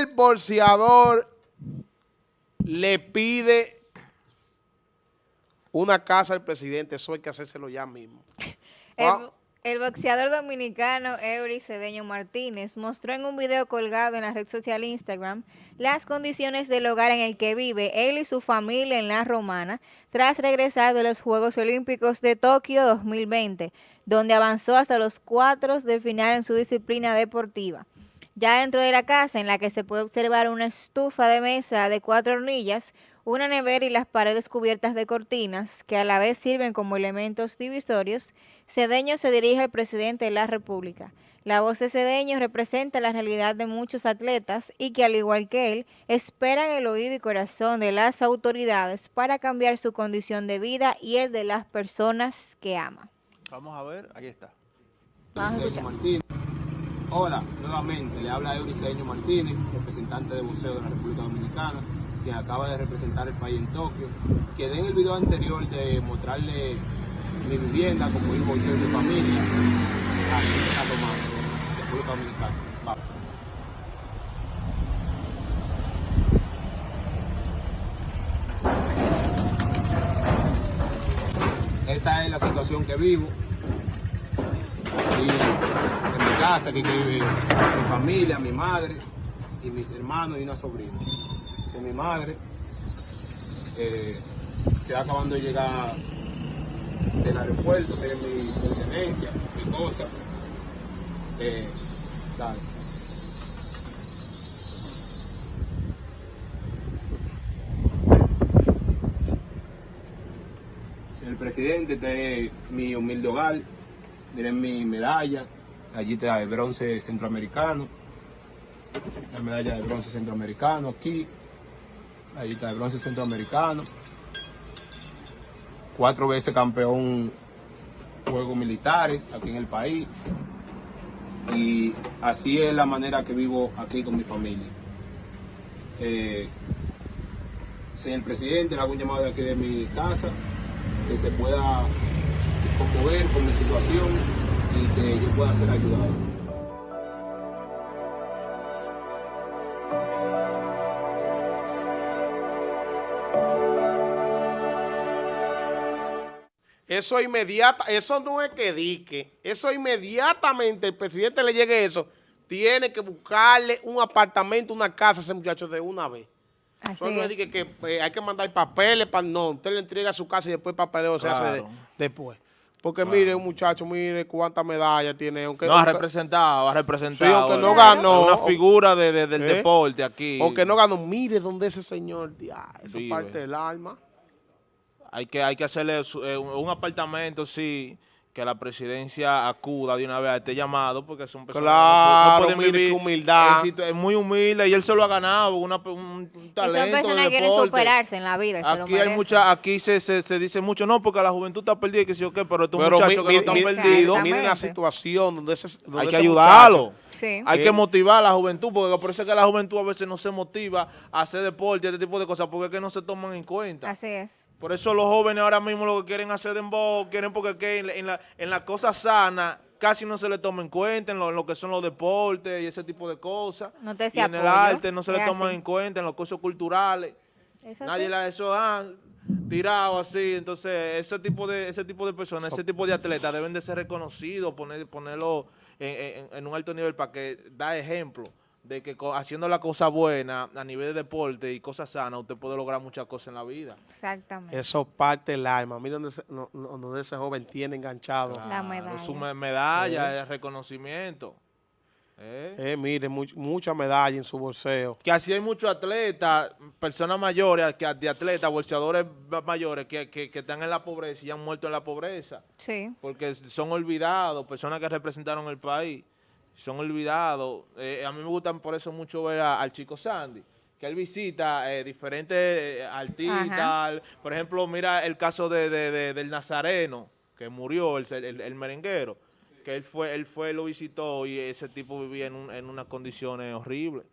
El bolseador le pide una casa al presidente, eso hay que hacérselo ya mismo. El, Ah, el boxeador dominicano Eury Cedeño Martínez mostró en un video colgado en la red social Instagram las condiciones del hogar en el que vive él y su familia en la Romana tras regresar de los Juegos Olímpicos de Tokio 2020, donde avanzó hasta los cuartos de final en su disciplina deportiva. Ya dentro de la casa, en la que se puede observar una estufa de mesa de cuatro hornillas, una nevera y las paredes cubiertas de cortinas, que a la vez sirven como elementos divisorios, Cedeño se dirige al presidente de la República. La voz de Cedeño representa la realidad de muchos atletas y que, al igual que él, esperan el oído y corazón de las autoridades para cambiar su condición de vida y el de las personas que ama. Vamos a ver, ahí está. Vamos a Euriceño escuchar. Hola, nuevamente le habla Euriceño Martínez, representante de buceo de la República Dominicana, quien acaba de representar el país en Tokio. Quedé en el video anterior de mostrarle mi vivienda, como vivo yo y mi familia, aquí en Romana, República Dominicana. Esta es la situación que vivo. Casa, que vive mi familia, mi madre y mis hermanos y una sobrina. Mi madre. Eh, estoy acabando de llegar del aeropuerto, tiene mi pertenencia, mi cosa. Eh, dale. Presidente, este es mi humilde hogar, miren mi medalla, allí el bronce centroamericano, la medalla de bronce centroamericano aquí, ahí está el bronce centroamericano, cuatro veces campeón Juegos Militares aquí en el país, y así es la manera que vivo aquí con mi familia. Eh, señor presidente, le hago un llamado de aquí de mi casa, que se pueda conmover con mi situación y que yo pueda ser ayudado. Eso inmediata, eso no es que dique, eso inmediatamente el presidente le llegue eso, tiene que buscarle un apartamento, una casa a ese muchacho de una vez. Así Eso no es es. que, que, eh, hay que mandar papeles para no, usted le entrega su casa y después el papeleo se hace de- Claro. después. Porque mire, un muchacho, mire cuántas medallas tiene, aunque No, ha aunque- representado, ha Sí, representado. aunque no eh, ganó. Una figura de, de- del ¿Eh? deporte aquí. aunque no ganó, mire dónde ese señor, eso Vive. parte del alma. Hay que, hay que hacerle su- eh, un, apartamento, sí, que la presidencia acuda de una vez a este llamado, porque son personas Claro, que no, pueden vivir. humildad. situ- Es muy humilde y él se lo ha ganado, una, un, un talento. son personas de que quieren superarse en la vida. y se lo Aquí hay mucha, aquí se, se, se dice mucho, no, porque la juventud está perdida y que sí o qué, pero estos Pero muchachos mi- que no mi- están mi- perdidos, Exactamente. Miren la situación donde ese donde hay que ayudarlo. Sí. Hay Sí. que motivar a la juventud, porque por eso es que la juventud a veces no se motiva a hacer deporte, este tipo de cosas, porque es que no se toman en cuenta. Así es. Por eso los jóvenes ahora mismo lo que quieren hacer dembow, quieren porque que en, la- en, la, en las cosas sanas casi no se le toma en cuenta, en lo, en lo que son los deportes y ese tipo de cosas. No te y en el arte no se le así. en cuenta, en los cursos culturales. Es. Nadie la eso ah, tirado así, entonces ese tipo de ese tipo de personas, ese tipo de atletas deben de ser reconocidos, poner, ponerlo en, en- en un alto nivel para que da ejemplo de que haciendo la cosa buena a nivel de deporte y cosas sanas, usted puede lograr muchas cosas en la vida. Exactamente. Eso parte del alma. Mira donde ese, no- no- donde ese joven tiene enganchado. La medalla. Su me- medalla, el reconocimiento. ¿Eh? Eh, mire, much- mucha medalla en su bolseo. Que así hay muchos atletas, personas mayores, que de atletas, bolseadores mayores que, que, que están en la pobreza y han muerto en la pobreza. Sí. porque son olvidados, personas que representaron el país, son olvidados. Eh, a mí me gustan por eso mucho ver a- al chico Sandy, que él visita eh, diferentes eh, artistas. Por ejemplo, mira el caso de, de- de- del Nazareno, que murió, el, el- el merenguero, que él fue, él fue, lo visitó y ese tipo vivía en, un- en unas condiciones horribles.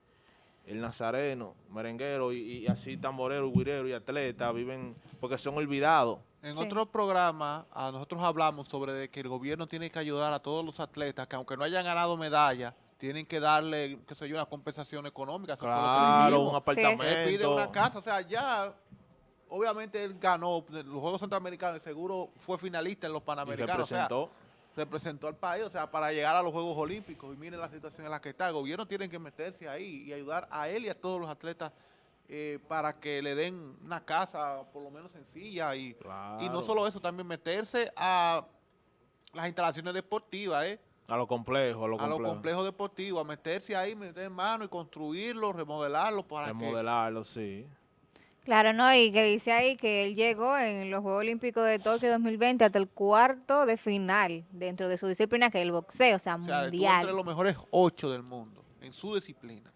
El nazareno, merenguero y, y así tamborero, guirero y atleta viven porque son olvidados. En Sí. otro programa, a nosotros hablamos sobre de que el gobierno tiene que ayudar a todos los atletas que aunque no hayan ganado medalla, tienen que darle, qué sé yo, una compensación económica. Claro, un apartamento. Pide una casa, o sea, ya, obviamente él ganó los Juegos Centroamericanos, seguro fue finalista en los Y Panamericanos. o sea, representó. al país, o sea, para llegar a los Juegos Olímpicos. Y miren la situación en la que está. El gobierno tiene que meterse ahí y ayudar a él y a todos los atletas eh, para que le den una casa por lo menos sencilla. Y, y no solo eso, también meterse a las instalaciones deportivas, ¿eh? A lo complejo, a lo a complejo. los complejos deportivos, a meterse ahí, meter mano y construirlo, remodelarlo para que... Remodelarlo, sí. Claro, no, y que dice ahí que él llegó en los Juegos Olímpicos de Tokio 2020 hasta el cuarto de final dentro de su disciplina, que es el boxeo, o sea, O sea, mundial. entre los mejores ocho del mundo en su disciplina,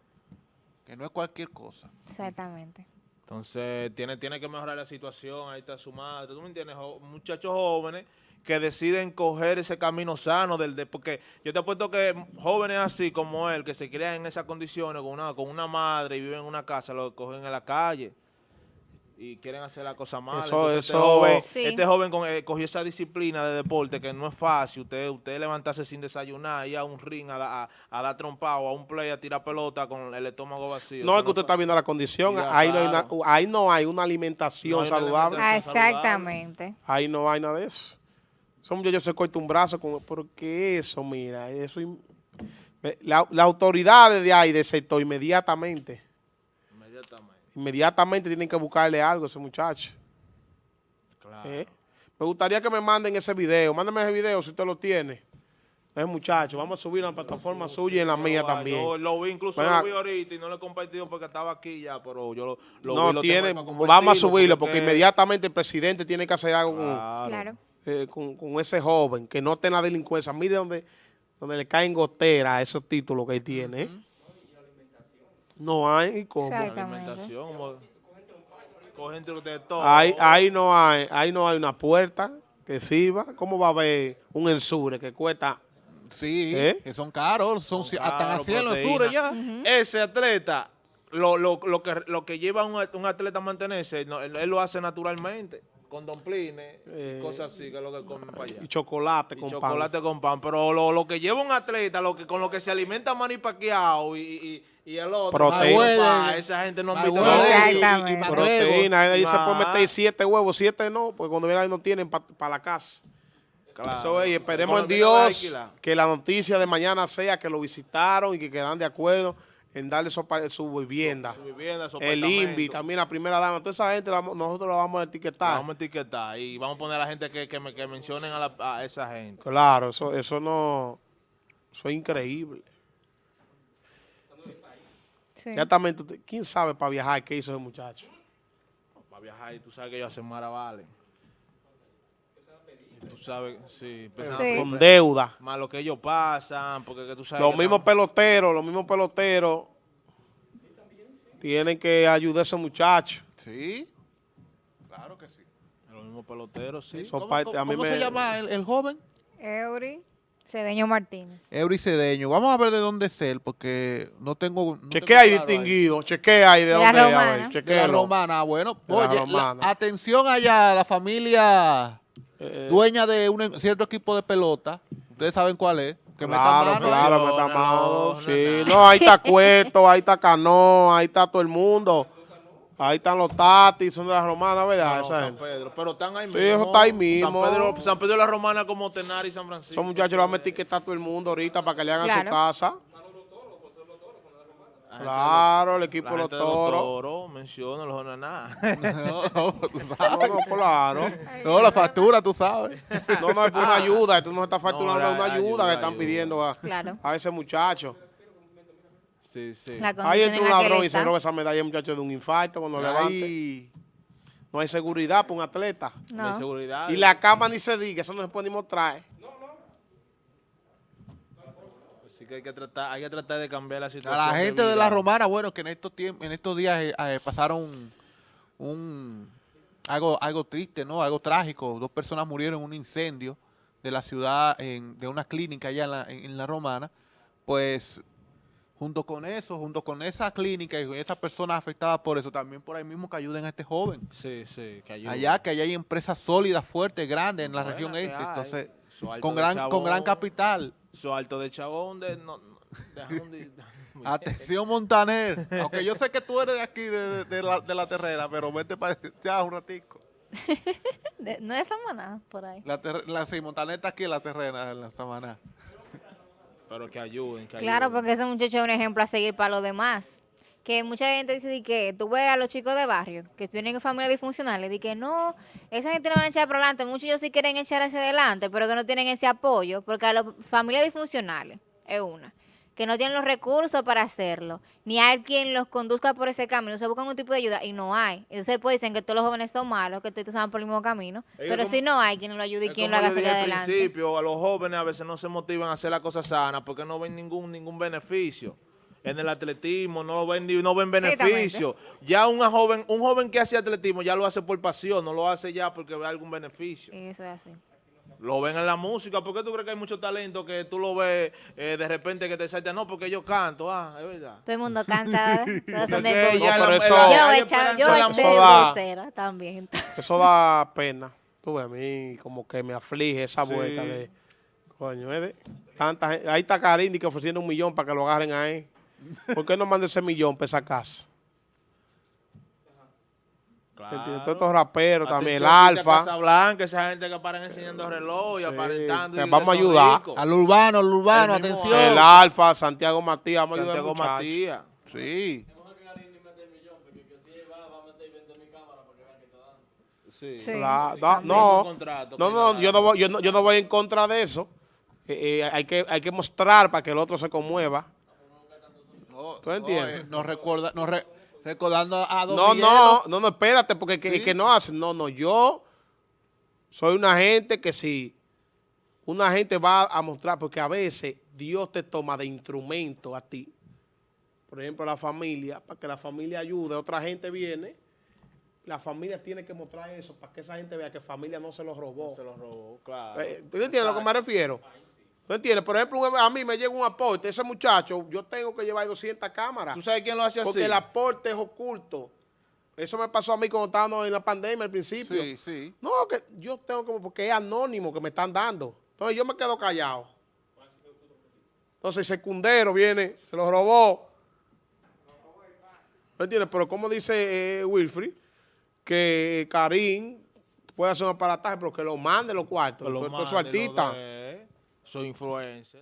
que no es cualquier cosa. Exactamente. Entonces, tiene, tiene que mejorar la situación, ahí está su madre, ¿tú me entiendes? Muchachos jóvenes que deciden coger ese camino sano del de, porque yo te apuesto que jóvenes así como él, que se crían en esas condiciones con una, con una madre y viven en una casa, lo cogen en la calle y quieren hacer la cosa mal. Eso- Entonces, eso- este joven, Sí. este joven con- eh, cogió esa disciplina de deporte que no es fácil, usted, usted levantarse sin desayunar, ir a un ring a, a, a dar trompado, a un play, a tirar pelota con el estómago vacío. No es que usted está viendo la condición, Ya, ahí, no hay una, ahí no hay una alimentación No hay una saludable, alimentación. Saludable. exactamente. ahí no hay nada de eso. Esos muchachos se cortan un brazo, con, porque eso, mira, eso... me- La, las autoridades de ahí, sector, inmediatamente, Inmediatamente. tienen que buscarle algo a ese muchacho. Claro. ¿eh? Me gustaría que me manden ese video, mándame ese video si usted lo tiene. Ese muchacho, vamos a subir a la plataforma suya y en la mía también. Yo lo vi, incluso Venga. lo vi ahorita y no lo he compartido porque estaba aquí ya, pero yo lo, lo vi, no lo tiene, vamos a subirlo porque que- inmediatamente el presidente tiene que hacer algo con, Claro. Eh, con, con ese joven, que no tenga delincuencia. Mire donde, donde le caen goteras a esos títulos que él tiene. ¿eh? No hay. La alimentación, como- cogen entre de todo. Ahí, ahí no hay, ahí no hay una puerta que sirva. ¿Cómo va a haber un ensure que cuesta? Sí, ¿Eh? que son caros, son, Claro, haciendo los ya. Ese atleta, lo, lo, lo, que, lo que lleva un, un atleta a mantenerse, no, él, él lo hace naturalmente, con domplines, Eh, cosas así, que es lo que comen para allá. Y chocolate Y con pan. chocolate con pan, pero lo, lo que lleva un atleta, lo que con lo que se alimenta Manny Pacquiao y, y, y el otro, Proteína. esa gente no invita Mayweather a y- nadie. Exactamente. y McGregor. Proteína, ahí se puede meter siete huevos, siete no, porque cuando viene ahí no tienen para la casa. Claro. Eso es, y esperemos en Dios que la noticia de mañana sea que lo visitaron y que quedan de acuerdo en darle su, su vivienda. Su vivienda, su El. INVI, también la primera dama. Toda esa gente la nosotros la vamos a etiquetar. Vamos a etiquetar y vamos a poner a la gente que, que, me- que mencionen a, la- a esa gente. Claro, eso, eso no... Eso es increíble. Sí. Exactamente. ¿Quién sabe para viajar qué hizo ese muchacho? Para viajar y tú sabes que ellos hacen maravales. Tú sabes, sí. Con deuda. más lo que ellos pasan, porque que tú sabes Los mismos peloteros, los mismos peloteros tienen que ayudar a ese muchacho. Sí, claro que sí. los mismos peloteros, sí. ¿Cómo, parte- cómo- a mí cómo me- se llama el, el joven? Eury Cedeño Martínez. Eury Cedeño. Vamos a ver de dónde es él, porque no tengo... no Chequea ahí claro distinguido, chequea ahí de dónde es, a romana. ver, De la romana, bueno. De Oye, la- romana. atención allá, la familia Eh, dueña de un cierto equipo de pelota. Ustedes saben cuál es. Que Claro, mano. claro, No, meta no, mano, no, sí. no. No, ahí está Cueto, ahí está Cano, ahí está todo el mundo. Ahí están los Tatis, son de las romanas, ¿verdad? No, San. Pedro, pero están ahí Sí, mismo. eso está ahí mismo. San Pedro, San Pedro de la Romana como Tenar y San Francisco. Esos muchachos lo van a etiquetar todo el mundo ahorita para que le hagan su casa. Claro, el de equipo la gente los de toros. toros, menciona los nada. No, no, tú sabes. No, no, claro. No, la factura, tú sabes. No, no, es por una ayuda. Esto no se está facturando No, es una hay- ayuda ayuda, que están ayuda. pidiendo a, Claro. a ese muchacho. sí, sí. Ahí entra en un ladrón y se roba esa medalla, muchacho, de un infarto cuando levante. Ay, No hay seguridad para un atleta. No. inseguridad. Y la cama ni se diga, eso no se puede ni mostrar. Así que hay que tratar, hay que tratar de cambiar la a situación. la gente de la romana, bueno, que en estos tiempos, en estos días eh, eh, pasaron un algo, algo triste, ¿no? Algo trágico. Dos personas murieron en un incendio de la ciudad, en- de una clínica allá en la, en- en la romana. Pues junto con eso, junto con esa clínica y con esas personas afectadas por eso, también por ahí mismo que ayuden a este joven. Sí, sí, que ayuda. Allá que allá hay empresas sólidas, fuertes, grandes en la región este, entonces con gran con gran capital. Su alto de chabón de, no, Atención, Montaner. Aunque yo sé que tú eres de aquí, de, de- de la, de la terrena, pero vete para allá un ratico. De- no es Samaná, por ahí. La, ter- la sí, Montaner está aquí en la terrena, en la Samaná. Pero que ayuden, que Claro, ayuden. porque ese muchacho es un ejemplo a seguir para los demás. Que mucha gente dice de que tú ves a los chicos de barrio que tienen familias disfuncionales, y que no, esa gente no van a echar para adelante. Muchos ellos sí quieren echar hacia adelante, pero que no tienen ese apoyo, porque a las familias disfuncionales es una, que no tienen los recursos para hacerlo, ni hay quien los conduzca por ese camino. Se buscan un tipo de ayuda y no hay. Entonces pues dicen que todos los jóvenes son malos, que todos van por el mismo camino, Ellos pero como- si no hay quien lo ayude y quien lo haga dije salir al adelante. principio, a los jóvenes a veces no se motivan a hacer las cosas sanas porque no ven ningún ningún beneficio. En el atletismo no lo ven ni- no ven beneficio. Ya una joven, un joven que hace atletismo ya lo hace por pasión, no lo hace ya porque ve algún beneficio. Eso es así. Lo ven en la música. ¿Por qué tú crees que hay mucho talento que tú lo ves eh, de repente que te salta? No, porque yo canto. Ah, es verdad. Todo el mundo canta ahora. Todos son Porque de ya No, pero la- eso- la- Yo, echado- esperanza yo la da- también. Eso da pena. Tú ves, a mí como que me aflige esa Sí. vuelta de... Coño, de tanta gente. Ahí está Karim que ofreciendo un millón para que lo agarren ahí. ¿Por qué no manda ese millón para esa casa? Claro. Todos estos raperos también, el Alfa. Casablanca, esa gente que paran enseñando reloj y Sí, aparentando. que vamos a ayudar. ricos. Al urbano, al urbano, El mismo atención. El Alfa, Santiago Matías, vamos a ayudar al Santiago. Matías. Sí. Sí. Sí. La- Y no, no, no, yo no, voy, yo, no, yo no voy en contra de eso. Eh, eh, hay, que, hay que mostrar para que el otro se conmueva. No, ¿Tú entiendes? no, eh, nos recuerda, nos re- recordando a Don No, no, no, no, espérate, porque que, Sí. que no hacen. No, no, yo soy una gente que si una gente va a mostrar, porque a veces Dios te toma de instrumento a ti, por ejemplo, la familia, para que la familia ayude, otra gente viene, la familia tiene que mostrar eso para que esa gente vea que familia no se lo robó. Se lo robó, claro. Eh, ¿Tú entiendes a lo que me refiero? ¿Tú entiendes? Por ejemplo, a mí me llega un aporte, ese muchacho, yo tengo que llevar 200 cámaras. ¿Tú sabes quién lo hace así? Porque el aporte es oculto. Eso me pasó a mí cuando estábamos en la pandemia al principio. Sí, sí. No, que yo tengo como, porque es anónimo que me están dando. Entonces yo me quedo callado. Entonces el secundero viene, se lo robó. ¿Me entiendes? Pero como dice eh, Wilfrid, que Karim puede hacer un aparataje, pero que lo mande los cuartos. Que lo Todos esos mande, lo de- Soy influencer.